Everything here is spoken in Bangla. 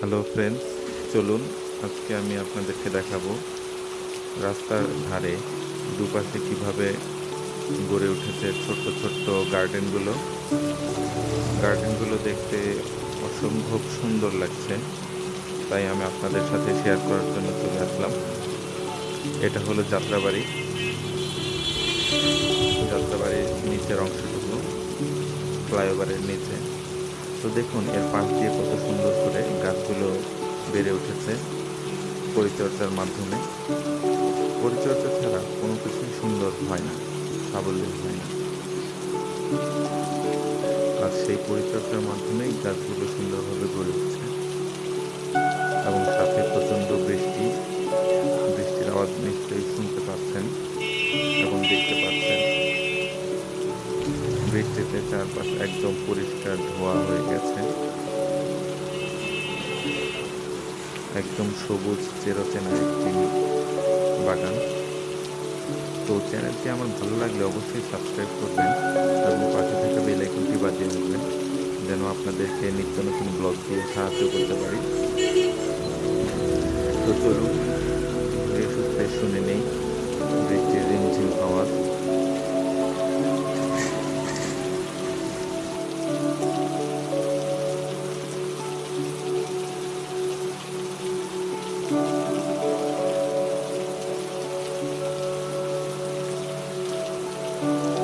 হ্যালো ফ্রেন্ডস চলুন, আজকে আমি আপনাদেরকে দেখাবো রাস্তার ধারে দুপাশে কীভাবে গড়ে উঠেছে ছোট্ট ছোট্ট গার্ডেনগুলো। গার্ডেনগুলো দেখতে অসম্ভব সুন্দর লাগছে, তাই আমি আপনাদের সাথে শেয়ার করার জন্য চলে আসলাম। এটা হলো যাত্রাবাড়ি। যাত্রাবাড়ির নিচের অংশটুকু, ফ্লাইওভারের নিচে। তো দেখুন, এর পাশ দিয়ে কত সুন্দর করে গাছগুলো বেড়ে উঠেছে পরিচর্যার মাধ্যমে। পরিচর্যা ছাড়া কোনো কিছুই সুন্দর হয় না সাবল্য হয় না। আর সেই পরিচর্যার মাধ্যমেই গাছগুলো সুন্দরভাবে গড়ে উঠছে। এবং সাথে প্রচণ্ড বৃষ্টি, বৃষ্টির আওয়াজ নিশ্চয়ই শুনতে পাচ্ছেন এবং দেখতে পাচ্ছেন। বৃষ্টিতে চারপাশ একদম পরিষ্কার ধোয়া হয়ে গেছে। একদম সবুজ চেরোচেনা একটি বাগান। তো চ্যানেলটি আমার ভালো লাগলে অবশ্যই সাবস্ক্রাইব করবেন এবং পাশে থাকা বেল আইকনটি বাজিয়ে রাখবেন, যেন আপনাদেরকে নিত্য নতুন ব্লগ দিয়ে সাহায্য করতে পারি। তো চলুন সুস্থে শুনে নেই, বৃষ্টির রিমঝিম আওয়াজ thank you